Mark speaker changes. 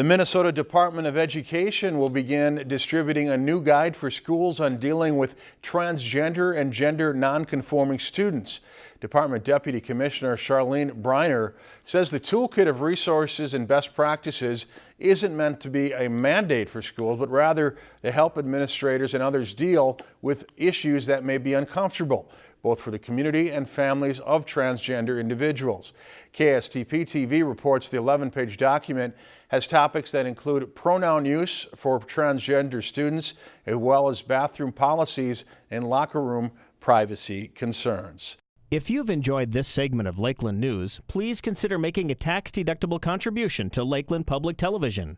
Speaker 1: The Minnesota Department of Education will begin distributing a new guide for schools on dealing with transgender and gender nonconforming students. Department Deputy Commissioner Charlene Briner says the toolkit of resources and best practices isn't meant to be a mandate for schools, but rather to help administrators and others deal with issues that may be uncomfortable both for the community and families of transgender individuals. KSTP TV reports the 11-page document has topics that include pronoun use for transgender students, as well as bathroom policies and locker room privacy concerns.
Speaker 2: If you've enjoyed this segment of Lakeland News, please consider making a tax-deductible contribution to Lakeland Public Television.